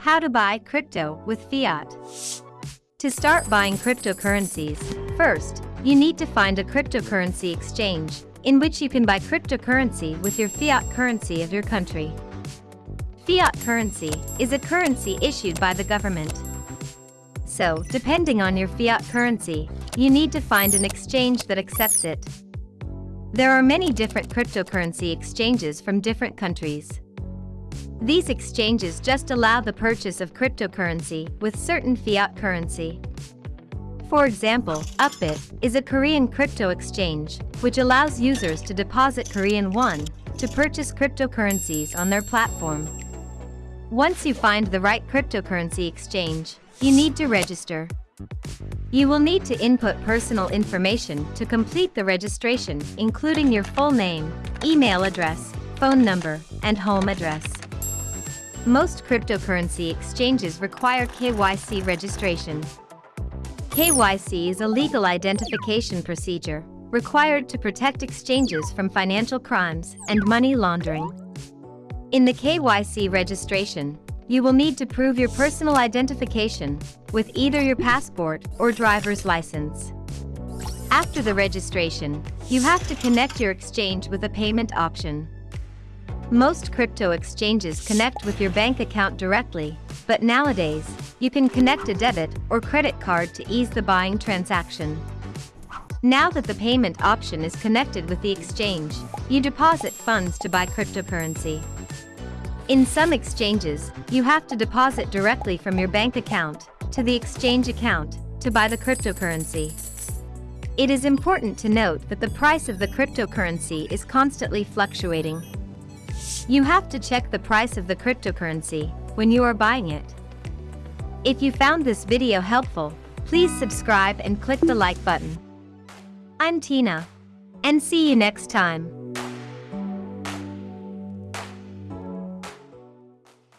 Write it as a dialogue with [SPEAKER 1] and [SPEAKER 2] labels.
[SPEAKER 1] How to buy crypto with fiat. To start buying cryptocurrencies, first, you need to find a cryptocurrency exchange in which you can buy cryptocurrency with your fiat currency of your country. Fiat currency is a currency issued by the government. So, depending on your fiat currency, you need to find an exchange that accepts it. There are many different cryptocurrency exchanges from different countries. These exchanges just allow the purchase of cryptocurrency with certain fiat currency. For example, Upbit is a Korean crypto exchange, which allows users to deposit Korean won to purchase cryptocurrencies on their platform. Once you find the right cryptocurrency exchange, you need to register. You will need to input personal information to complete the registration, including your full name, email address, phone number, and home address. Most cryptocurrency exchanges require KYC registration. KYC is a legal identification procedure required to protect exchanges from financial crimes and money laundering. In the KYC registration, you will need to prove your personal identification with either your passport or driver's license. After the registration, you have to connect your exchange with a payment option. Most crypto exchanges connect with your bank account directly, but nowadays, you can connect a debit or credit card to ease the buying transaction. Now that the payment option is connected with the exchange, you deposit funds to buy cryptocurrency. In some exchanges, you have to deposit directly from your bank account to the exchange account to buy the cryptocurrency. It is important to note that the price of the cryptocurrency is constantly fluctuating. You have to check the price of the cryptocurrency when you are buying it. If you found this video helpful, please subscribe and click the like button. I'm Tina. And see you next time.